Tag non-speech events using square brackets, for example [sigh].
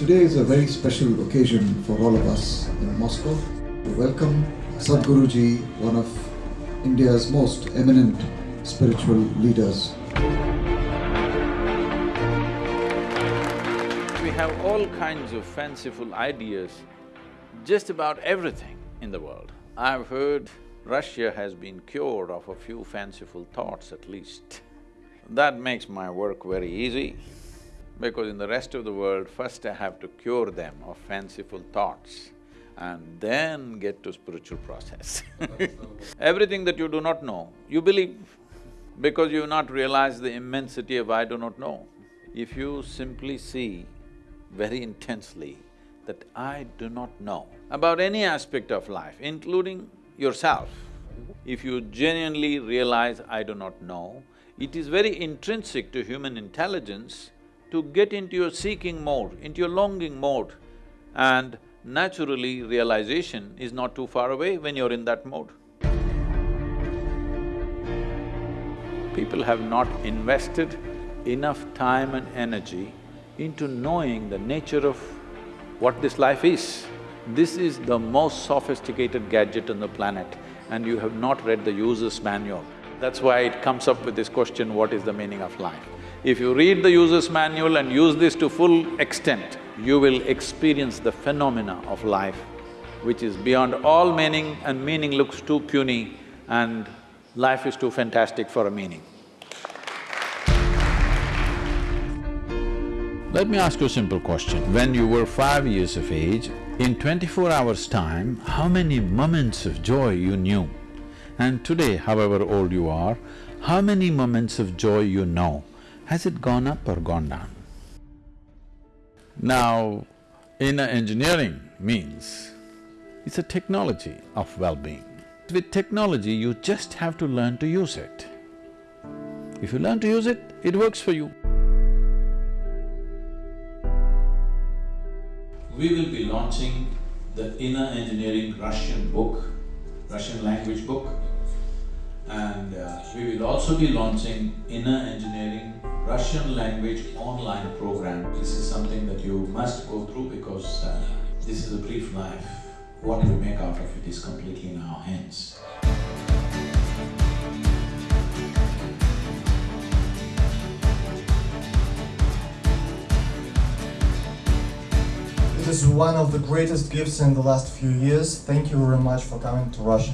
Today is a very special occasion for all of us in Moscow to welcome Sadhguruji, one of India's most eminent spiritual leaders. We have all kinds of fanciful ideas, just about everything in the world. I've heard Russia has been cured of a few fanciful thoughts at least. That makes my work very easy because in the rest of the world, first I have to cure them of fanciful thoughts and then get to spiritual process [laughs] Everything that you do not know, you believe because you've not realized the immensity of I do not know. If you simply see very intensely that I do not know about any aspect of life, including yourself, if you genuinely realize I do not know, it is very intrinsic to human intelligence to get into your seeking mode, into your longing mode and naturally realization is not too far away when you're in that mode. People have not invested enough time and energy into knowing the nature of what this life is. This is the most sophisticated gadget on the planet and you have not read the user's manual. That's why it comes up with this question, what is the meaning of life? If you read the user's manual and use this to full extent, you will experience the phenomena of life, which is beyond all meaning and meaning looks too puny and life is too fantastic for a meaning. Let me ask you a simple question. When you were five years of age, in twenty-four hours' time, how many moments of joy you knew? And today, however old you are, how many moments of joy you know? Has it gone up or gone down? Now, inner engineering means it's a technology of well-being. With technology, you just have to learn to use it. If you learn to use it, it works for you. We will be launching the Inner Engineering Russian book, Russian language book. And uh, we will also be launching Inner Engineering Russian language online program. This is something that you must go through because uh, this is a brief life. What we make out of it is completely in our hands. It is one of the greatest gifts in the last few years. Thank you very much for coming to Russia.